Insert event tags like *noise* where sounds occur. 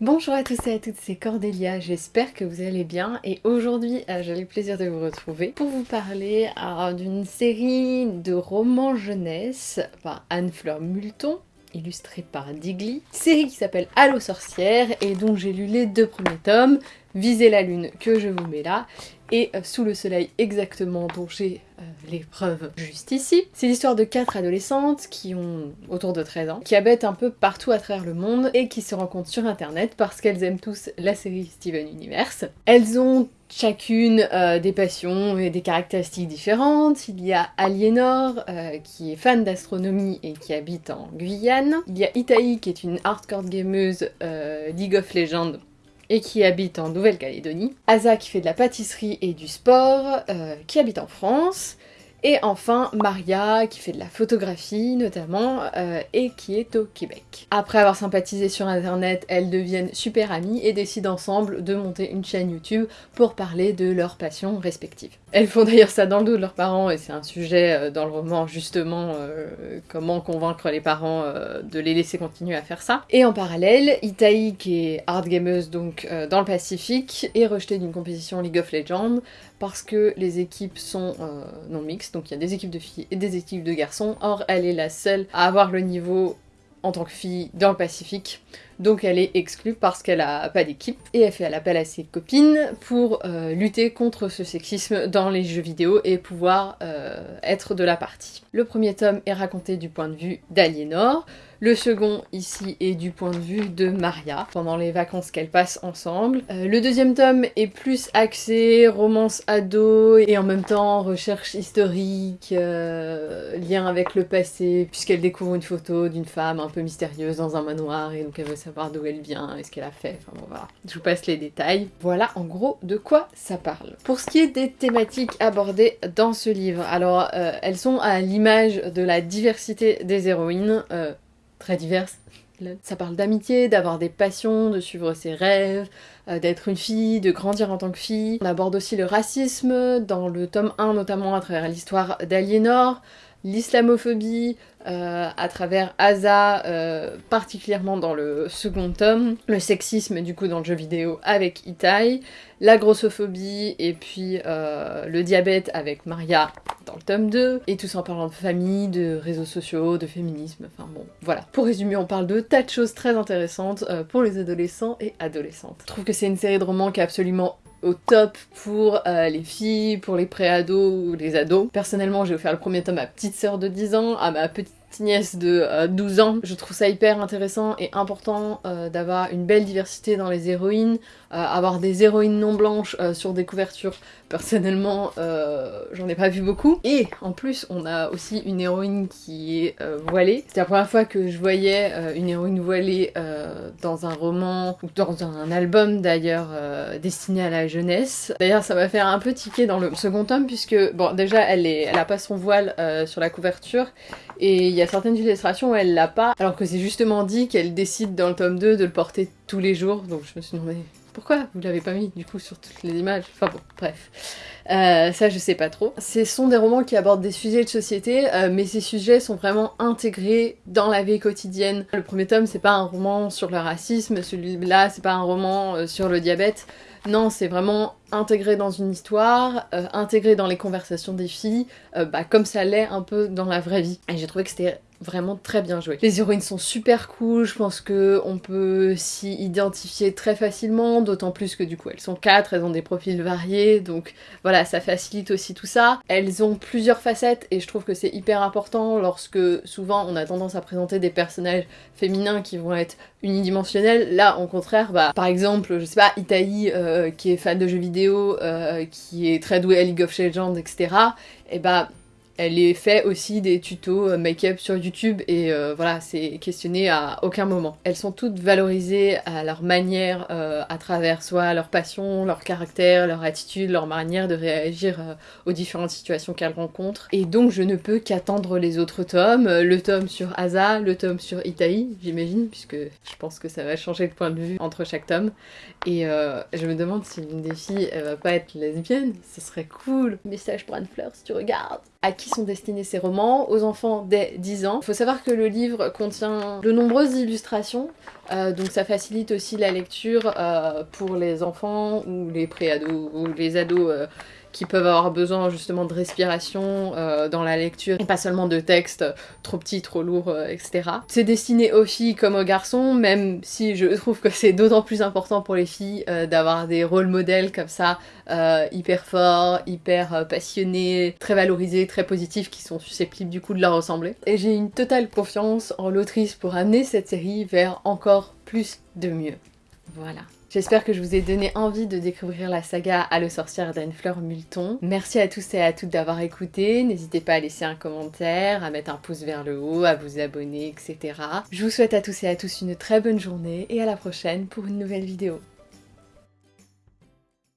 Bonjour à tous et à toutes, c'est Cordélia, j'espère que vous allez bien et aujourd'hui euh, j'ai le plaisir de vous retrouver pour vous parler euh, d'une série de romans jeunesse par Anne-Fleur Multon illustrée par Digli, série qui s'appelle Allo sorcière et dont j'ai lu les deux premiers tomes, Visez la lune que je vous mets là et euh, Sous le soleil exactement dont j'ai euh, les preuves juste ici. C'est l'histoire de quatre adolescentes qui ont autour de 13 ans, qui habitent un peu partout à travers le monde et qui se rencontrent sur internet parce qu'elles aiment tous la série Steven Universe. Elles ont chacune euh, des passions et des caractéristiques différentes. Il y a Aliénor qui est fan d'astronomie et qui habite en Guyane. Il y a Itaï qui est une hardcore gameuse League of Legends et qui habite en Nouvelle-Calédonie. Asa qui fait de la pâtisserie et du sport, euh, qui habite en France. Et enfin, Maria, qui fait de la photographie notamment, euh, et qui est au Québec. Après avoir sympathisé sur internet, elles deviennent super amies et décident ensemble de monter une chaîne YouTube pour parler de leurs passions respectives. Elles font d'ailleurs ça dans le dos de leurs parents, et c'est un sujet euh, dans le roman justement, euh, comment convaincre les parents de les laisser continuer à faire ça. Et en parallèle, Itaï, qui est hard gameuse donc dans le Pacifique, est rejetée d'une compétition League of Legends parce que les équipes sont non mixtes, donc il y a des équipes de filles et des équipes de garçons. Or, elle est la seule à avoir le niveau en tant que fille dans le Pacifique. Donc elle est exclue parce qu'elle a pas d'équipe et elle fait appel à ses copines pour euh, lutter contre ce sexisme dans les jeux vidéo et pouvoir euh, être de la partie. Le premier tome est raconté du point de vue d'Aliénor, le second, ici, est du point de vue de Maria, pendant les vacances qu'elles passent ensemble. Euh, le deuxième tome est plus axé romance ado et en même temps recherche historique, euh, lien avec le passé, puisqu'elle découvre une photo d'une femme un peu mystérieuse dans un manoir et donc elle veut savoir d'où elle vient et ce qu'elle a fait. Enfin bon, voilà. Je vous passe les détails. Voilà en gros de quoi ça parle. Pour ce qui est des thématiques abordées dans ce livre, alors euh, elles sont à l'image de la diversité des héroïnes très diverses. Ça parle d'amitié, d'avoir des passions, de suivre ses rêves, euh, d'être une fille, de grandir en tant que fille. On aborde aussi le racisme, dans le tome 1 notamment à travers l'histoire d'Aliénor, l'islamophobie euh, à travers Asa, euh, particulièrement dans le second tome, le sexisme du coup dans le jeu vidéo avec Itai, la grossophobie et puis le diabète avec Maria dans le tome 2, et tout ça en parlant de famille, de réseaux sociaux, de féminisme, enfin bon, voilà. Pour résumer, on parle de tas de choses très intéressantes euh, pour les adolescents et adolescentes. Je trouve que c'est une série de romans qui est absolument au top pour euh, les filles, pour les pré-ados ou les ados. Personnellement, j'ai offert le premier tome à ma petite sœur de 10 ans, à ma petite nièce de 12 euh, ans. Je trouve ça hyper intéressant et important d'avoir une belle diversité dans les héroïnes, avoir des héroïnes non blanches sur des couvertures Personnellement, euh, j'en ai pas vu beaucoup. Et en plus, on a aussi une héroïne qui est euh, voilée. C'est la première fois que je voyais euh, une héroïne voilée dans un roman, ou dans un album d'ailleurs, destiné à la jeunesse. D'ailleurs, ça m'a fait un peu tiquer dans le second tome, puisque, bon, déjà, elle a pas son voile sur la couverture, et il y a certaines illustrations où elle l'a pas, alors que c'est justement dit qu'elle décide dans le tome 2 de le porter tous les jours, donc je me suis demandé pourquoi vous l'avez pas mis du coup sur toutes les images? Enfin bon, bref. Euh, ça je sais pas trop. Ce sont des romans qui abordent des sujets de société, euh, mais ces sujets sont vraiment intégrés dans la vie quotidienne. Le premier tome c'est pas un roman sur le racisme, celui-là c'est pas un roman euh, sur le diabète. Non, c'est vraiment intégré dans une histoire, intégré dans les conversations des filles, bah, comme ça l'est un peu dans la vraie vie. Et j'ai trouvé que c'était vraiment très bien joué. Les héroïnes sont super cool, je pense que on peut s'y identifier très facilement, d'autant plus que du coup elles sont quatre, elles ont des profils variés, donc voilà, ça facilite aussi tout ça. Elles ont plusieurs facettes et je trouve que c'est hyper important lorsque souvent on a tendance à présenter des personnages féminins qui vont être unidimensionnels. Là, au contraire, bah, par exemple, je sais pas, Itaï, euh, qui est fan de jeux vidéo, euh, qui est très douée à League of Legends, etc., et bah elle est fait aussi des tutos euh, make-up sur YouTube et euh, voilà, c'est questionné à aucun moment. Elles sont toutes valorisées à leur manière, euh, à travers soit leur passion, leur caractère, leur attitude, leur manière de réagir aux différentes situations qu'elles rencontrent. Et donc je ne peux qu'attendre les autres tomes, le tome sur Asa, le tome sur Itaï, j'imagine, puisque je pense que ça va changer de point de vue entre chaque tome. Et je me demande si une des filles, elle va pas être lesbienne, ce serait cool. Message pour Anne-Fleur si tu regardes. À qui sont destinés ces roments Aux enfants dès 10 ans. Il faut savoir que le livre contient de nombreuses illustrations donc ça facilite aussi la lecture pour les enfants ou les pré-ados ou les ados qui peuvent avoir besoin justement de respiration euh, dans la lecture et pas seulement de textes trop petits, trop lourds, euh, etc. C'est destiné aux filles comme aux garçons, même si je *laughs* trouve que c'est d'autant plus important pour les filles euh, d'avoir des rôles modèles comme ça, hyper forts, hyper passionnés, très valorisés, très positifs, qui sont susceptibles du coup de leur ressembler. Et j'ai une totale confiance en l'autrice pour amener cette série vers encore plus de mieux. Voilà. J'espère que je vous ai donné envie de découvrir la saga À le sorcière d'Anne Fleur Multon. Merci à tous et à toutes d'avoir écouté. N'hésitez pas à laisser un commentaire, à mettre un pouce vers le haut, à vous abonner, etc. Je vous souhaite à tous et à tous une très bonne journée et à la prochaine pour une nouvelle vidéo.